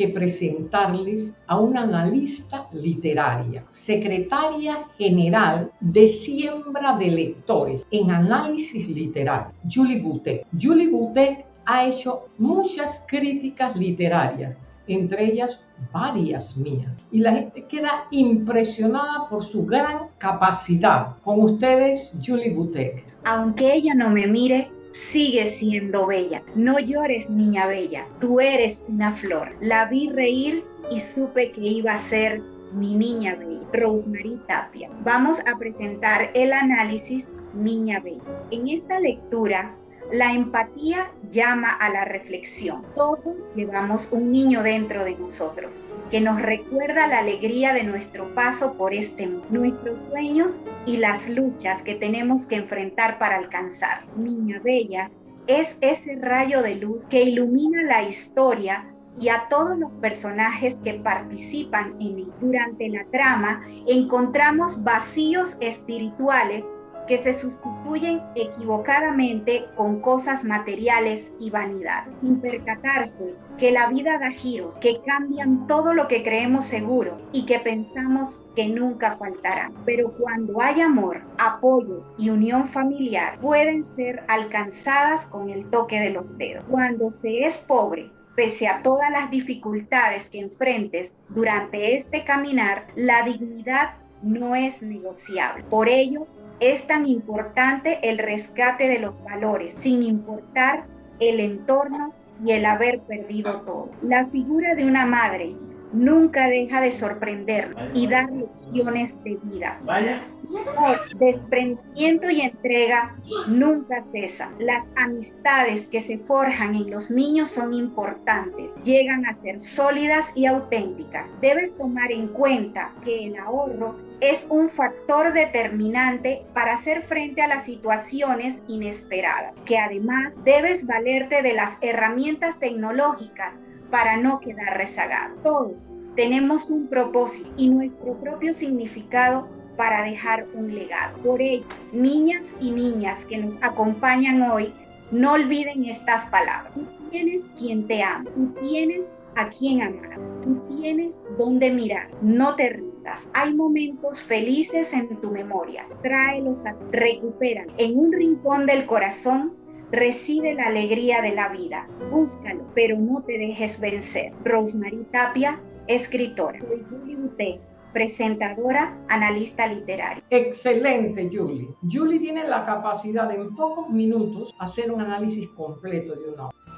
que presentarles a una analista literaria, secretaria general de Siembra de Lectores en Análisis Literario, Julie Boutet. Julie Boutet ha hecho muchas críticas literarias, entre ellas varias mías. Y la gente queda impresionada por su gran capacidad. Con ustedes, Julie Boutet. Aunque ella no me mire, sigue siendo bella. No llores, niña bella, tú eres una flor. La vi reír y supe que iba a ser mi niña bella, Rosemary Tapia. Vamos a presentar el análisis Niña Bella. En esta lectura la empatía llama a la reflexión. Todos llevamos un niño dentro de nosotros que nos recuerda la alegría de nuestro paso por este mundo, nuestros sueños y las luchas que tenemos que enfrentar para alcanzar. Niña Bella es ese rayo de luz que ilumina la historia y a todos los personajes que participan en él. Durante la trama encontramos vacíos espirituales que se sustituyen equivocadamente con cosas materiales y vanidades, sin percatarse que la vida da giros que cambian todo lo que creemos seguro y que pensamos que nunca faltarán. Pero cuando hay amor, apoyo y unión familiar, pueden ser alcanzadas con el toque de los dedos. Cuando se es pobre, pese a todas las dificultades que enfrentes durante este caminar, la dignidad no es negociable. Por ello, es tan importante el rescate de los valores, sin importar el entorno y el haber perdido todo. La figura de una madre nunca deja de sorprender y dar lecciones de vida. Vaya. Desprendimiento y entrega nunca cesan. Las amistades que se forjan en los niños son importantes, llegan a ser sólidas y auténticas. Debes tomar en cuenta que el ahorro es un factor determinante para hacer frente a las situaciones inesperadas, que además debes valerte de las herramientas tecnológicas para no quedar rezagado. Todos tenemos un propósito y nuestro propio significado para dejar un legado. Por ello, niñas y niñas que nos acompañan hoy, no olviden estas palabras. Tú tienes quien te ama, tú tienes a quien amar, tú tienes dónde mirar, no te rindas. Hay momentos felices en tu memoria, tráelos a recupera. En un rincón del corazón Recibe la alegría de la vida. Búscalo, pero no te dejes vencer. Rosemary Tapia, escritora. Soy presentadora, analista literaria. Excelente, Julie. Julie tiene la capacidad de en pocos minutos hacer un análisis completo de una obra.